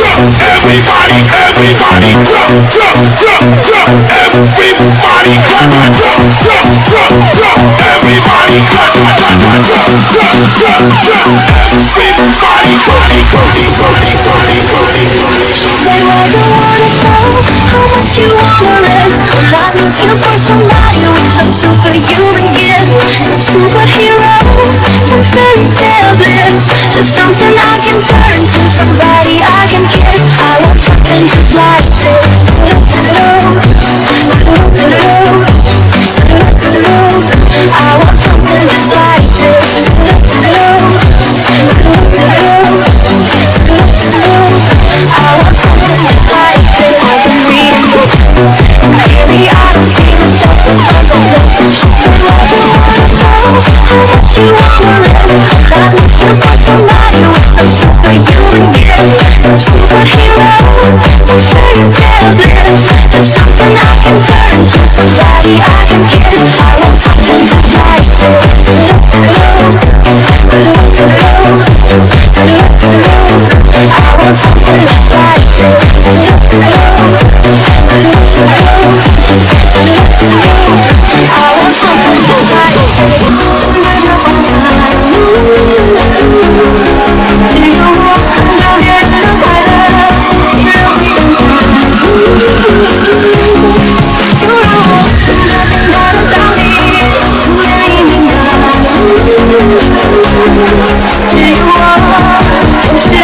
Everybody, everybody, jump, jump, jump, jump. Everybody, clap, jump, jump, jump, jump. Everybody, clap, jump, jump, jump, jump. Everybody, body, body, body, body, body. She said, where you wanna go? How much you wanna risk? I'm not looking for somebody with some superhuman gifts, some superhero, some fairy tale bliss, just something I can turn to, somebody just like this. I want something just like this. I want something just like this. Maybe I don't see myself said, you wanna? How much you some superhuman gifts, some superhero, some fairy tale bliss. Just something I can turn to, somebody I can kiss. I want 只有我就是